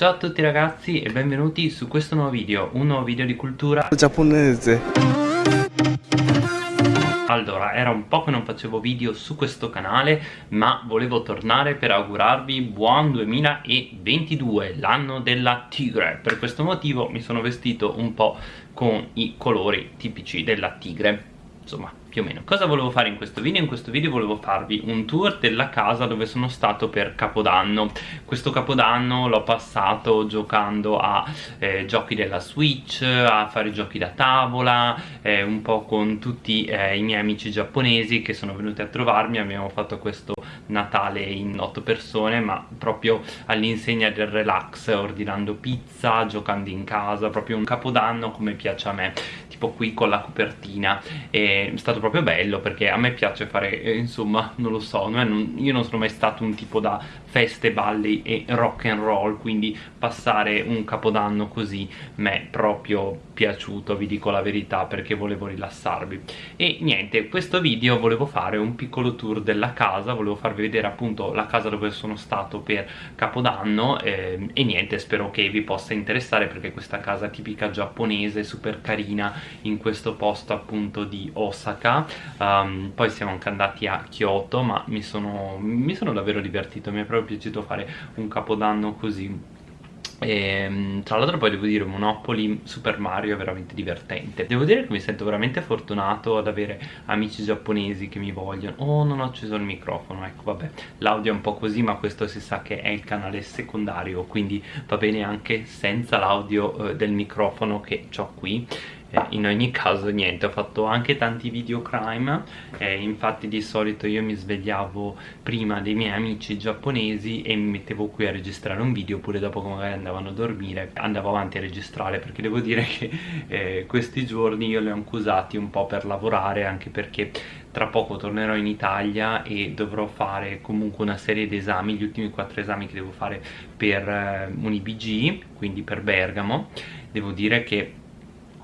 Ciao a tutti ragazzi e benvenuti su questo nuovo video, un nuovo video di cultura giapponese allora, era un po' che non facevo video su questo canale, ma volevo tornare per augurarvi buon 2022, l'anno della tigre. Per questo motivo mi sono vestito un po' con i colori tipici della tigre. Insomma, più o meno. Cosa volevo fare in questo video? in questo video volevo farvi un tour della casa dove sono stato per Capodanno. Questo Capodanno l'ho passato giocando a eh, giochi della Switch a fare giochi da tavola eh, un po' con tutti eh, i miei amici giapponesi che sono venuti a trovarmi. Abbiamo fatto questo Natale in otto persone ma proprio all'insegna del relax ordinando pizza, giocando in casa. Proprio un Capodanno come piace a me tipo qui con la copertina. È stato proprio bello perché a me piace fare eh, insomma non lo so non, io non sono mai stato un tipo da feste, balli e rock and roll quindi passare un capodanno così mi è proprio piaciuto vi dico la verità perché volevo rilassarvi. E niente questo video volevo fare un piccolo tour della casa volevo farvi vedere appunto la casa dove sono stato per capodanno eh, e niente spero che vi possa interessare perché questa casa tipica giapponese super carina in questo posto appunto di Osaka. Um, poi siamo anche andati a Kyoto ma mi sono, mi sono davvero divertito mi è proprio piaciuto fare un capodanno così. E, ehm, tra l'altro poi devo dire Monopoly Super Mario è veramente divertente. Devo dire che mi sento veramente fortunato ad avere amici giapponesi che mi vogliono. Oh non ho acceso il microfono ecco vabbè. L'audio è un po' così ma questo si sa che è il canale secondario quindi va bene anche senza l'audio eh, del microfono che ho qui eh, in ogni caso niente ho fatto anche tanti video crime eh, infatti di solito io mi svegliavo prima dei miei amici giapponesi e mi mettevo qui a registrare un video oppure dopo che magari andavano a dormire andavo avanti a registrare perché devo dire che eh, questi giorni io li ho anche usati un po' per lavorare anche perché tra poco tornerò in Italia e dovrò fare comunque una serie di esami, gli ultimi quattro esami che devo fare per eh, un IBG, quindi per Bergamo. Devo dire che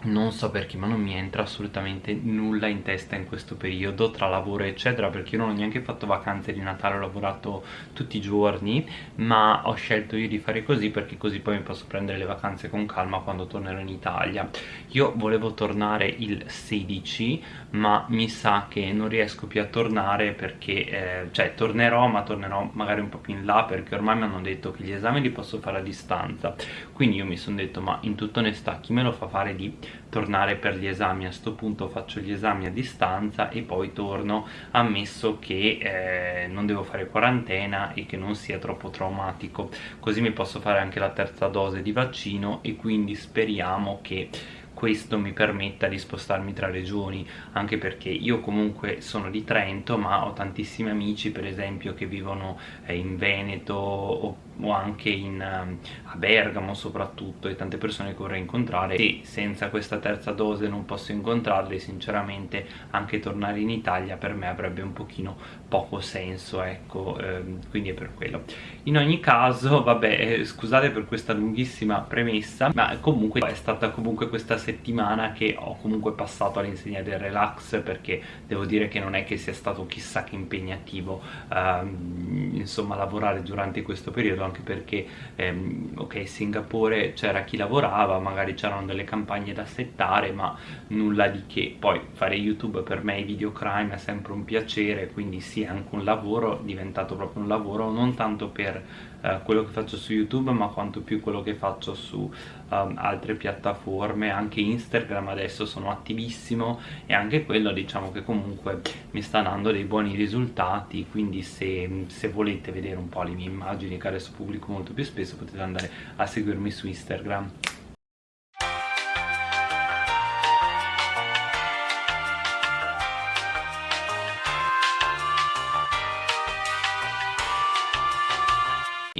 non so perché ma non mi entra assolutamente nulla in testa in questo periodo tra lavoro eccetera perché io non ho neanche fatto vacanze di Natale ho lavorato tutti i giorni ma ho scelto io di fare così perché così poi mi posso prendere le vacanze con calma quando tornerò in Italia. Io volevo tornare il 16 ma mi sa che non riesco più a tornare perché eh, cioè tornerò ma tornerò magari un po' più in là perché ormai mi hanno detto che gli esami li posso fare a distanza quindi io mi sono detto ma in tutta onestà chi me lo fa fare di tornare per gli esami? A sto punto faccio gli esami a distanza e poi torno ammesso che eh, non devo fare quarantena e che non sia troppo traumatico. Così mi posso fare anche la terza dose di vaccino e quindi speriamo che questo mi permetta di spostarmi tra regioni anche perché io comunque sono di Trento ma ho tantissimi amici per esempio che vivono eh, in Veneto o, anche in, um, a Bergamo soprattutto e tante persone che vorrei incontrare. E senza questa terza dose non posso incontrarle sinceramente anche tornare in Italia per me avrebbe un pochino poco senso ecco ehm, quindi è per quello. In ogni caso vabbè eh, scusate per questa lunghissima premessa ma comunque è stata comunque questa settimana che ho comunque passato all'insegna del relax perché devo dire che non è che sia stato chissà che impegnativo ehm, insomma lavorare durante questo periodo anche perché ehm, ok Singapore c'era chi lavorava magari c'erano delle campagne da settare ma nulla di che. Poi fare youtube per me i video crime è sempre un piacere quindi sì anche un lavoro è diventato proprio un lavoro non tanto per eh, quello che faccio su youtube ma quanto più quello che faccio su um, altre piattaforme anche instagram adesso sono attivissimo e anche quello diciamo che comunque mi sta dando dei buoni risultati quindi se, se volete vedere un po' le mie immagini che adesso pubblico molto più spesso potete andare a seguirmi su instagram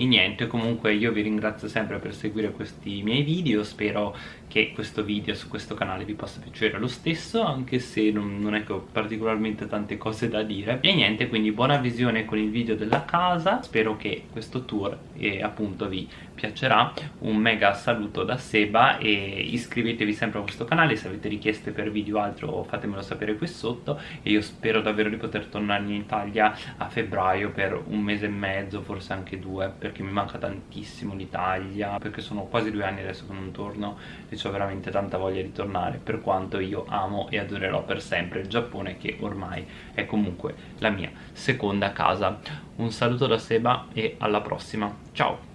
niente. Comunque io vi ringrazio sempre per seguire questi miei video spero che questo video su questo canale vi possa piacere lo stesso anche se non, non è che ho particolarmente tante cose da dire. E niente quindi buona visione con il video della casa. Spero che questo tour eh, appunto vi piacerà. Un mega saluto da Seba e iscrivetevi sempre a questo canale se avete richieste per video altro fatemelo sapere qui sotto. E io spero davvero di poter tornare in Italia a febbraio per un mese e mezzo forse anche due perché mi manca tantissimo l'Italia perché sono quasi due anni adesso che non torno. E ho veramente tanta voglia di tornare per quanto io amo e adorerò per sempre il Giappone che ormai è comunque la mia seconda casa. Un saluto da Seba e alla prossima. Ciao!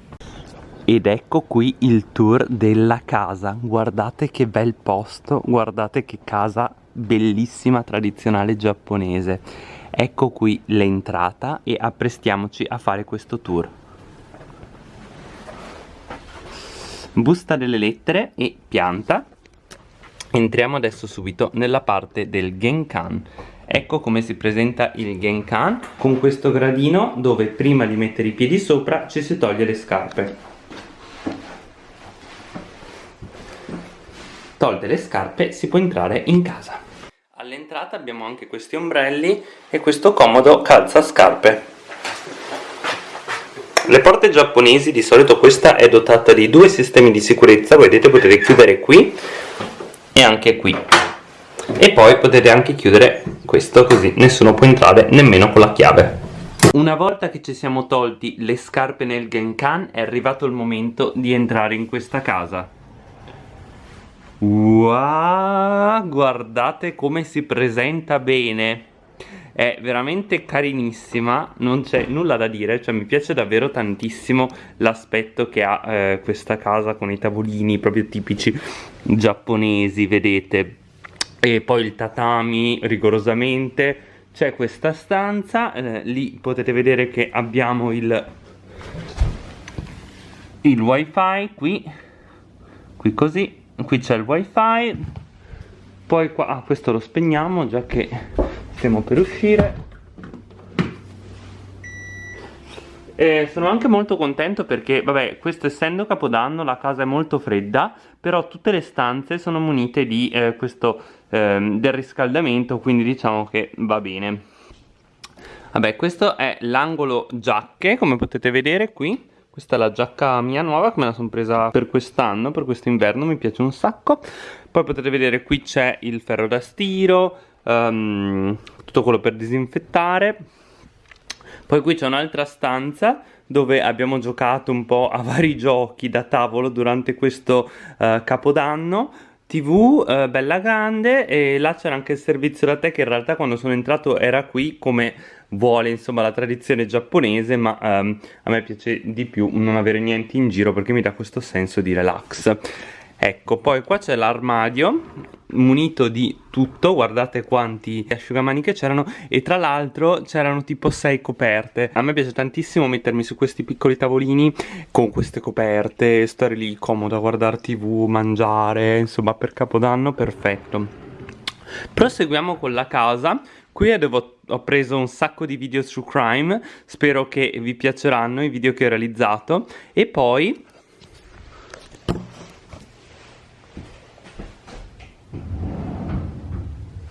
Ed ecco qui il tour della casa. Guardate che bel posto guardate che casa bellissima tradizionale giapponese. Ecco qui l'entrata e apprestiamoci a fare questo tour busta delle lettere e pianta. Entriamo adesso subito nella parte del genkan. Ecco come si presenta il genkan con questo gradino dove prima di mettere i piedi sopra ci si toglie le scarpe. Tolte le scarpe si può entrare in casa. All'entrata abbiamo anche questi ombrelli e questo comodo calzascarpe le porte giapponesi di solito questa è dotata di due sistemi di sicurezza vedete potete chiudere qui e anche qui. E poi potete anche chiudere questo così nessuno può entrare nemmeno con la chiave. Una volta che ci siamo tolti le scarpe nel Genkan è arrivato il momento di entrare in questa casa. Wow, guardate come si presenta bene è veramente carinissima non c'è nulla da dire cioè mi piace davvero tantissimo l'aspetto che ha eh, questa casa con i tavolini proprio tipici giapponesi vedete. E poi il tatami rigorosamente. C'è questa stanza eh, lì potete vedere che abbiamo il il wifi qui qui così qui c'è il wifi. Poi qua ah, questo lo spegniamo già che stiamo per uscire. E sono anche molto contento perché vabbè questo essendo capodanno la casa è molto fredda però tutte le stanze sono munite di eh, questo eh, del riscaldamento quindi diciamo che va bene. Vabbè questo è l'angolo giacche come potete vedere qui. Questa è la giacca mia nuova che me la sono presa per quest'anno, per quest'inverno, mi piace un sacco. Poi potete vedere qui c'è il ferro da stiro, um, tutto quello per disinfettare. Poi qui c'è un'altra stanza dove abbiamo giocato un po' a vari giochi da tavolo durante questo uh, capodanno tv eh, bella grande e là c'era anche il servizio da te che in realtà quando sono entrato era qui come vuole insomma la tradizione giapponese ma ehm, a me piace di più non avere niente in giro perché mi dà questo senso di relax ecco poi qua c'è l'armadio munito di tutto guardate quanti asciugamani che c'erano e tra l'altro c'erano tipo 6 coperte. A me piace tantissimo mettermi su questi piccoli tavolini con queste coperte stare lì comodo a guardare tv mangiare insomma per capodanno perfetto. Proseguiamo con la casa. Qui devo, ho preso un sacco di video su crime spero che vi piaceranno i video che ho realizzato. E poi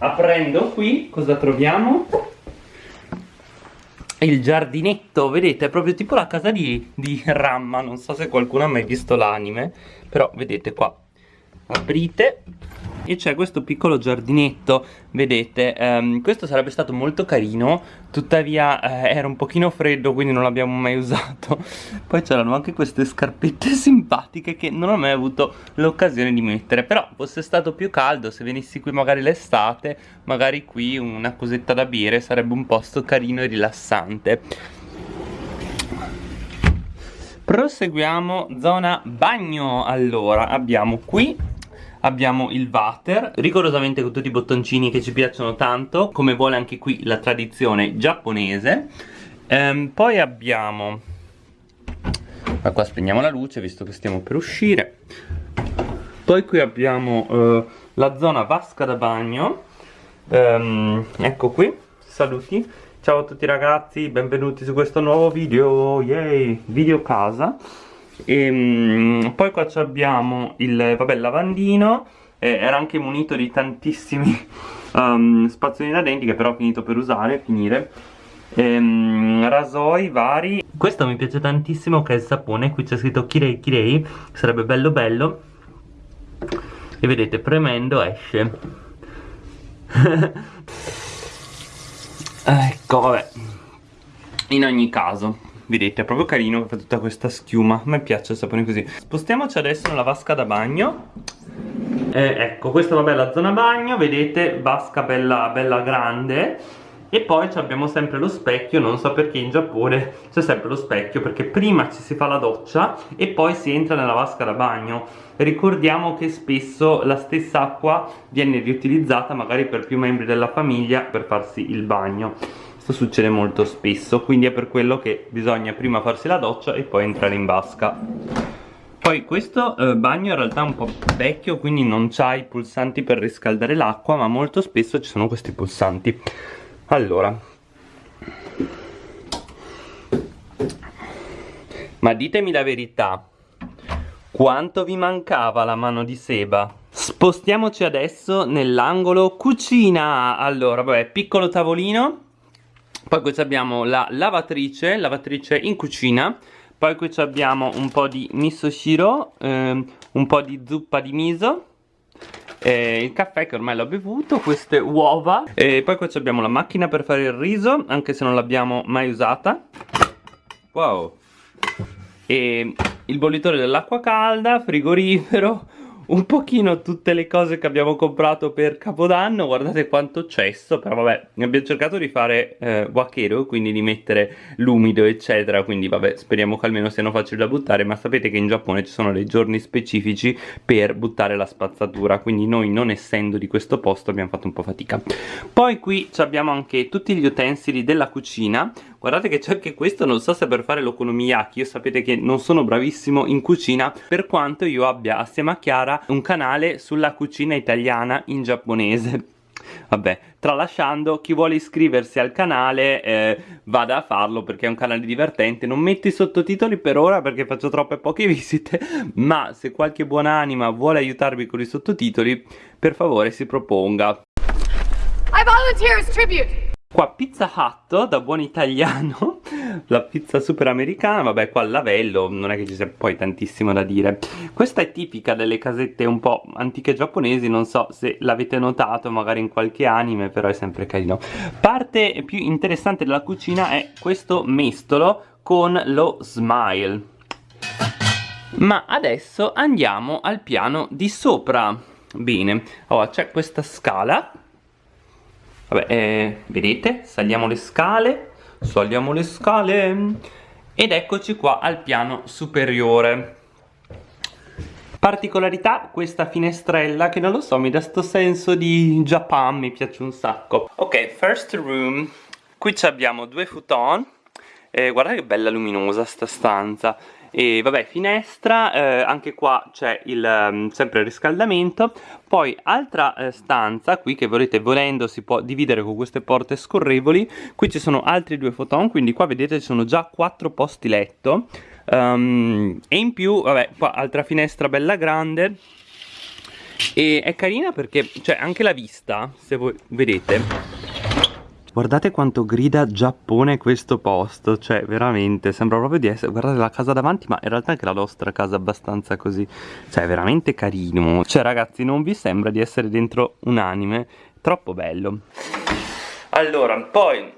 aprendo qui cosa troviamo? il giardinetto, vedete, è proprio tipo la casa di, di Ramma, non so se qualcuno ha mai visto l'anime, però vedete qua, aprite e c'è questo piccolo giardinetto vedete um, questo sarebbe stato molto carino tuttavia eh, era un pochino freddo quindi non l'abbiamo mai usato. Poi c'erano anche queste scarpette simpatiche che non ho mai avuto l'occasione di mettere però fosse stato più caldo se venissi qui magari l'estate magari qui una cosetta da bere sarebbe un posto carino e rilassante. Proseguiamo zona bagno. Allora abbiamo qui abbiamo il water. Rigorosamente con tutti i bottoncini che ci piacciono tanto come vuole anche qui la tradizione giapponese. Ehm, poi abbiamo ma qua spegniamo la luce visto che stiamo per uscire. Poi qui abbiamo eh, la zona vasca da bagno. Ehm, ecco qui saluti. Ciao a tutti ragazzi benvenuti su questo nuovo video yay video casa e, um, poi qua abbiamo il, vabbè, lavandino eh, era anche munito di tantissimi um, spazzolini da denti che però ho finito per usare, finire. Ehm, rasoi vari. Questo mi piace tantissimo che è il sapone qui c'è scritto Kirei Kirei sarebbe bello bello. E vedete premendo esce. Ecco vabbè. In ogni caso vedete è proprio carino fa tutta questa schiuma. A me piace il sapone così. Spostiamoci adesso nella vasca da bagno. Eh, ecco questa vabbè la zona bagno vedete vasca bella, bella grande. E poi abbiamo sempre lo specchio, non so perché in Giappone c'è sempre lo specchio perché prima ci si fa la doccia e poi si entra nella vasca da bagno. Ricordiamo che spesso la stessa acqua viene riutilizzata magari per più membri della famiglia per farsi il bagno questo succede molto spesso quindi è per quello che bisogna prima farsi la doccia e poi entrare in vasca. Poi questo eh, bagno in realtà è un po' vecchio quindi non ha i pulsanti per riscaldare l'acqua ma molto spesso ci sono questi pulsanti. Allora. Ma ditemi la verità. Quanto vi mancava la mano di seba? Spostiamoci adesso nell'angolo cucina. Allora, vabbè, piccolo tavolino Poi qui abbiamo la lavatrice, lavatrice in cucina Poi qui abbiamo un po' di miso shiro ehm, Un po' di zuppa di miso eh, il caffè che ormai l'ho bevuto, queste uova e poi qua abbiamo la macchina per fare il riso, anche se non l'abbiamo mai usata. Wow! E il bollitore dell'acqua calda, frigorifero, un pochino tutte le cose che abbiamo comprato per Capodanno guardate quanto cesso però vabbè abbiamo cercato di fare eh, wakero quindi di mettere l'umido eccetera quindi vabbè speriamo che almeno siano facili da buttare ma sapete che in Giappone ci sono dei giorni specifici per buttare la spazzatura quindi noi non essendo di questo posto abbiamo fatto un po' fatica. Poi qui abbiamo anche tutti gli utensili della cucina guardate che c'è anche questo non so se per fare l'okonomiyaki io sapete che non sono bravissimo in cucina per quanto io abbia assieme a Chiara un canale sulla cucina italiana in giapponese Vabbè, tralasciando, chi vuole iscriversi al canale eh, vada a farlo perché è un canale divertente. Non metto i sottotitoli per ora perché faccio troppe poche visite, ma se qualche buonanima vuole aiutarvi con i sottotitoli, per favore si proponga. I volunteer as tribute! Qua Pizza Hut, da buon italiano, la pizza super americana, vabbè qua il lavello, non è che ci sia poi tantissimo da dire. Questa è tipica delle casette un po' antiche giapponesi, non so se l'avete notato magari in qualche anime, però è sempre carino. Parte più interessante della cucina è questo mestolo con lo smile. Ma adesso andiamo al piano di sopra. Bene, allora c'è questa scala Vabbè, eh, vedete? Saliamo le scale, saliamo le scale ed eccoci qua al piano superiore. Particolarità, questa finestrella che non lo so, mi dà sto senso di Japan, mi piace un sacco. Ok, first room, qui abbiamo due futon, eh, guardate che bella luminosa sta stanza e vabbè finestra eh, anche qua c'è il um, sempre il riscaldamento. Poi altra eh, stanza qui che volete volendo si può dividere con queste porte scorrevoli. Qui ci sono altri due foton quindi qua vedete ci sono già quattro posti letto. Um, e in più vabbè qua altra finestra bella grande. E è carina perché c'è anche la vista se voi vedete Guardate quanto grida Giappone questo posto, cioè veramente, sembra proprio di essere, guardate la casa davanti, ma in realtà anche la nostra casa abbastanza così, cioè veramente carino. Cioè ragazzi, non vi sembra di essere dentro un anime? Troppo bello. Allora, poi,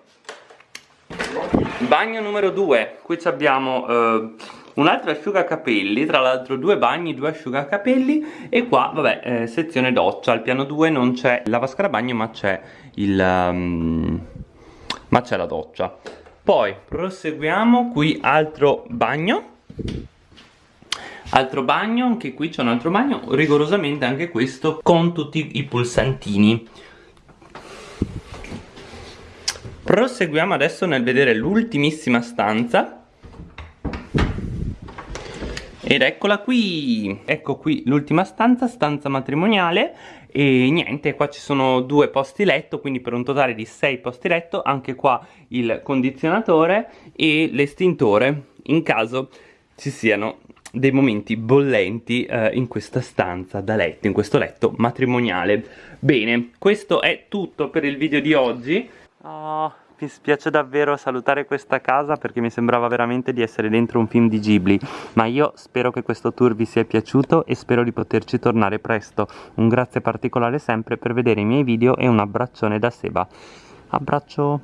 bagno numero 2, qui abbiamo... Uh, un altro asciugacapelli, tra l'altro due bagni, due asciugacapelli e qua, vabbè, eh, sezione doccia, al piano 2 non c'è la vasca da bagno ma c'è il... Um, ma c'è la doccia. Poi proseguiamo, qui altro bagno, altro bagno, anche qui c'è un altro bagno, rigorosamente anche questo con tutti i pulsantini. Proseguiamo adesso nel vedere l'ultimissima stanza ed eccola qui, ecco qui l'ultima stanza, stanza matrimoniale e niente, qua ci sono due posti letto, quindi per un totale di 6 posti letto, anche qua il condizionatore e l'estintore in caso ci siano dei momenti bollenti eh, in questa stanza da letto, in questo letto matrimoniale. Bene, questo è tutto per il video di oggi. Oh, mi spiace davvero salutare questa casa perché mi sembrava veramente di essere dentro un film di Ghibli, ma io spero che questo tour vi sia piaciuto e spero di poterci tornare presto. Un grazie particolare sempre per vedere i miei video e un abbraccione da Seba. Abbraccio!